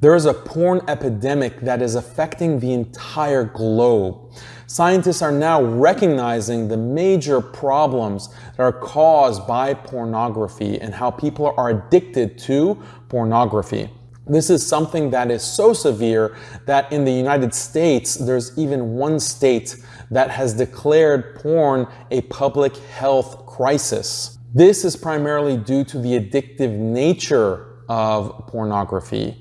There is a porn epidemic that is affecting the entire globe. Scientists are now recognizing the major problems that are caused by pornography and how people are addicted to pornography. This is something that is so severe that in the United States, there's even one state that has declared porn a public health crisis. This is primarily due to the addictive nature of pornography.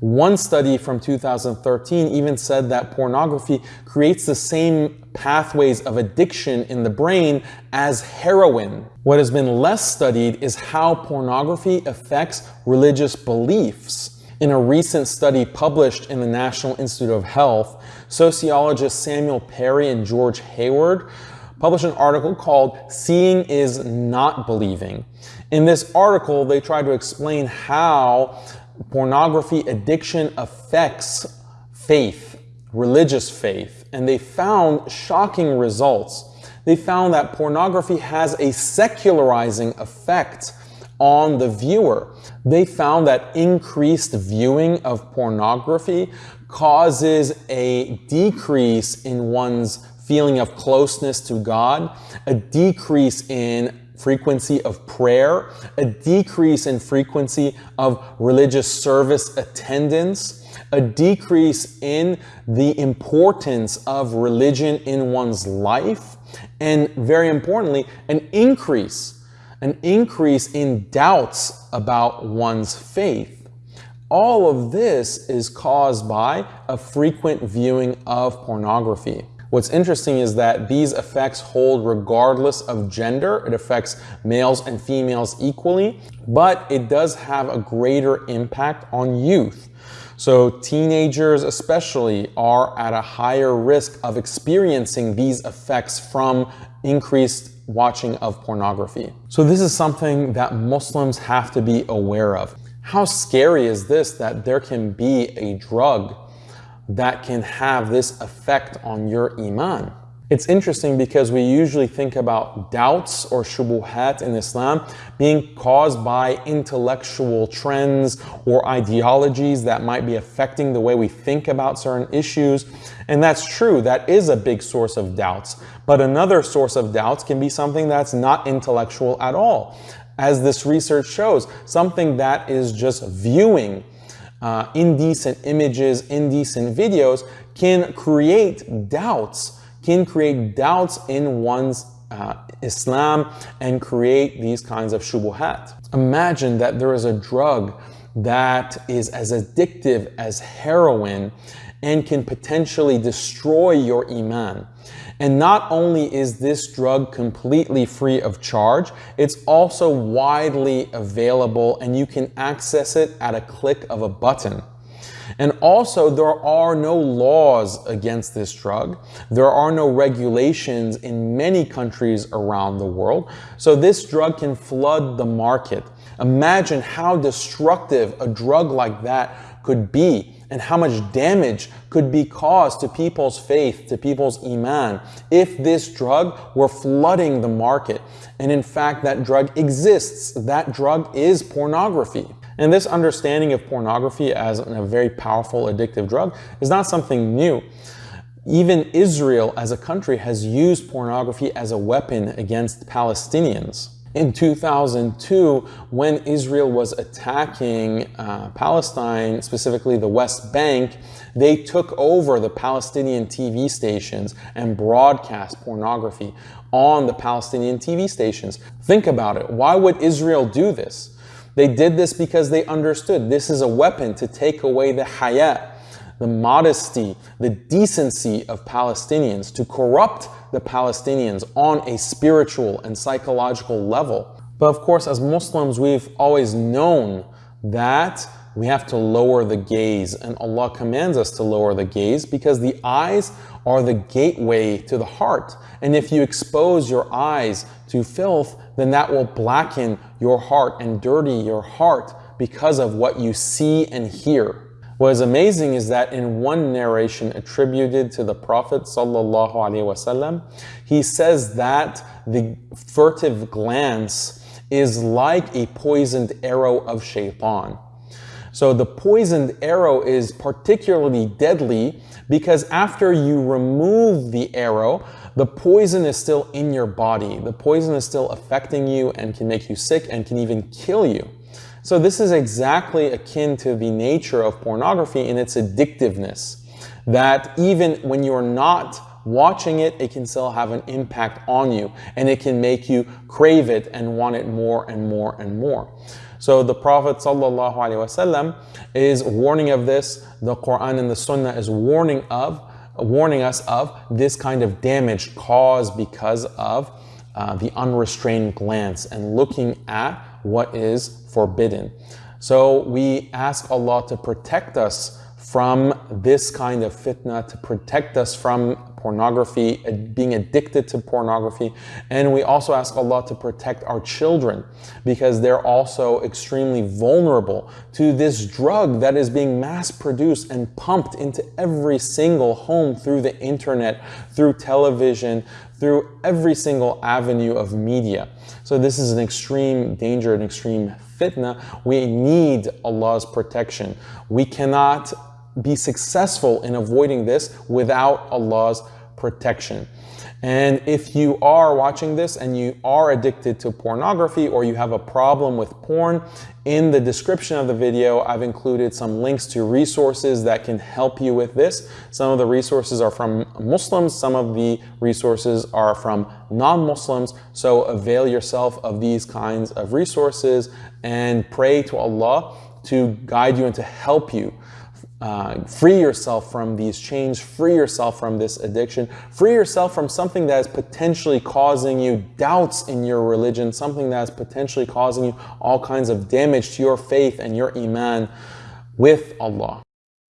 One study from 2013 even said that pornography creates the same pathways of addiction in the brain as heroin. What has been less studied is how pornography affects religious beliefs. In a recent study published in the National Institute of Health, sociologists Samuel Perry and George Hayward published an article called Seeing is Not Believing. In this article, they try to explain how pornography addiction affects faith, religious faith, and they found shocking results. They found that pornography has a secularizing effect on the viewer. They found that increased viewing of pornography causes a decrease in one's feeling of closeness to God, a decrease in frequency of prayer, a decrease in frequency of religious service attendance, a decrease in the importance of religion in one's life, and very importantly, an increase, an increase in doubts about one's faith. All of this is caused by a frequent viewing of pornography. What's interesting is that these effects hold regardless of gender. It affects males and females equally, but it does have a greater impact on youth. So teenagers especially are at a higher risk of experiencing these effects from increased watching of pornography. So this is something that Muslims have to be aware of. How scary is this that there can be a drug that can have this effect on your iman. It's interesting because we usually think about doubts or shubuhat in Islam being caused by intellectual trends or ideologies that might be affecting the way we think about certain issues. And that's true, that is a big source of doubts. But another source of doubts can be something that's not intellectual at all. As this research shows, something that is just viewing uh, indecent images, indecent videos can create doubts, can create doubts in one's uh, Islam and create these kinds of shubuhat. Imagine that there is a drug that is as addictive as heroin and can potentially destroy your iman. And not only is this drug completely free of charge, it's also widely available and you can access it at a click of a button. And also, there are no laws against this drug. There are no regulations in many countries around the world. So this drug can flood the market. Imagine how destructive a drug like that could be and how much damage could be caused to people's faith, to people's iman, if this drug were flooding the market. And in fact, that drug exists. That drug is pornography. And this understanding of pornography as a very powerful addictive drug is not something new. Even Israel as a country has used pornography as a weapon against Palestinians in 2002 when Israel was attacking uh, Palestine, specifically the West Bank, they took over the Palestinian TV stations and broadcast pornography on the Palestinian TV stations. Think about it. Why would Israel do this? They did this because they understood this is a weapon to take away the hayat, the modesty, the decency of Palestinians, to corrupt the Palestinians on a spiritual and psychological level. But of course, as Muslims, we've always known that we have to lower the gaze and Allah commands us to lower the gaze because the eyes are the gateway to the heart. And if you expose your eyes to filth, then that will blacken your heart and dirty your heart because of what you see and hear. What is amazing is that in one narration attributed to the Prophet wasallam, he says that the furtive glance is like a poisoned arrow of shaitan. So the poisoned arrow is particularly deadly because after you remove the arrow, the poison is still in your body. The poison is still affecting you and can make you sick and can even kill you. So this is exactly akin to the nature of pornography in its addictiveness. That even when you're not watching it, it can still have an impact on you and it can make you crave it and want it more and more and more. So the Prophet ﷺ is warning of this. The Quran and the Sunnah is warning of, warning us of this kind of damage caused because of uh, the unrestrained glance and looking at what is forbidden. So we ask Allah to protect us from this kind of fitna, to protect us from pornography, uh, being addicted to pornography. And we also ask Allah to protect our children because they're also extremely vulnerable to this drug that is being mass produced and pumped into every single home through the internet, through television, through every single avenue of media. So this is an extreme danger, an extreme fitna. We need Allah's protection. We cannot be successful in avoiding this without Allah's protection. And if you are watching this and you are addicted to pornography or you have a problem with porn, in the description of the video, I've included some links to resources that can help you with this. Some of the resources are from Muslims, some of the resources are from non-Muslims. So avail yourself of these kinds of resources and pray to Allah to guide you and to help you uh, free yourself from these chains, free yourself from this addiction, free yourself from something that is potentially causing you doubts in your religion, something that is potentially causing you all kinds of damage to your faith and your iman with Allah.